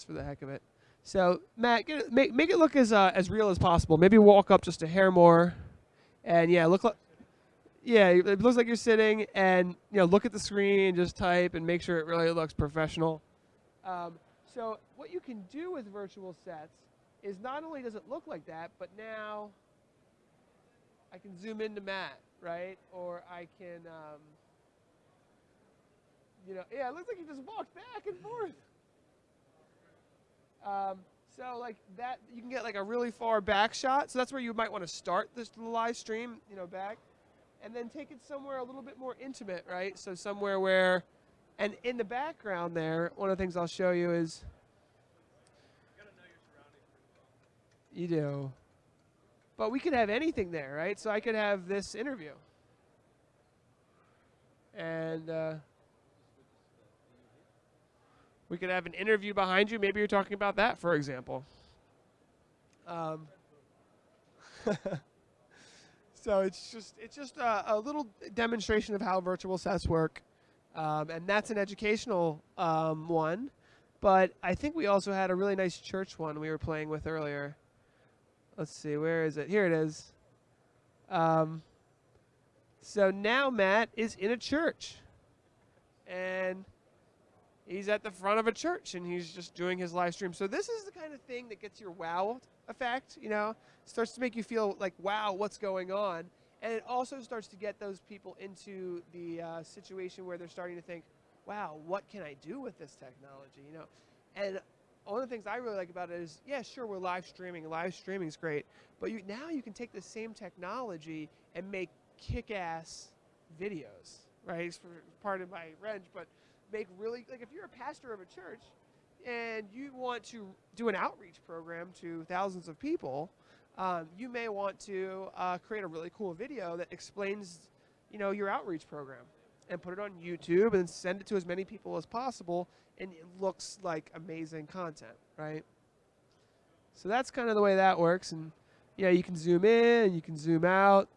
just for the heck of it. So Matt, it, make make it look as uh, as real as possible. Maybe walk up just a hair more, and yeah, look like yeah, it looks like you're sitting, and you know, look at the screen, and just type, and make sure it really looks professional. Um, so what you can do with virtual sets is not only does it look like that, but now I can zoom into Matt, right? Or I can, um, you know, yeah, it looks like he just walked back. Um, so like that, you can get like a really far back shot. So that's where you might want to start this live stream, you know, back, and then take it somewhere a little bit more intimate, right? So somewhere where, and in the background there, one of the things I'll show you is. You do. But we could have anything there, right? So I could have this interview. And uh, we could have an interview behind you. Maybe you're talking about that, for example. Um, so it's just it's just a, a, little demonstration of how virtual sets work, um, and that's an educational um, one. But I think we also had a really nice church one we were playing with earlier. Let's see, where is it? Here it is. Um, so now Matt is in a church. And he's at the front of a church and he's just doing his live stream. So this is the kind of thing that gets your wow effect, you know, starts to make you feel like, wow, what's going on? And it also starts to get those people into the uh, situation where they're starting to think, wow, what can I do with this technology? You know, and one of the things I really like about it is, yeah, sure, we're live streaming. Live streaming is great, but you, now you can take the same technology and make kick-ass videos, right? It's part of my wrench, but make really like if you're a pastor of a church and you want to do an outreach program to thousands of people, um, you may want to uh, create a really cool video that explains, you know, your outreach program and put it on YouTube and send it to as many people as possible and it looks like amazing content, right? So that's kind of the way that works and yeah, you can zoom in, you can zoom out,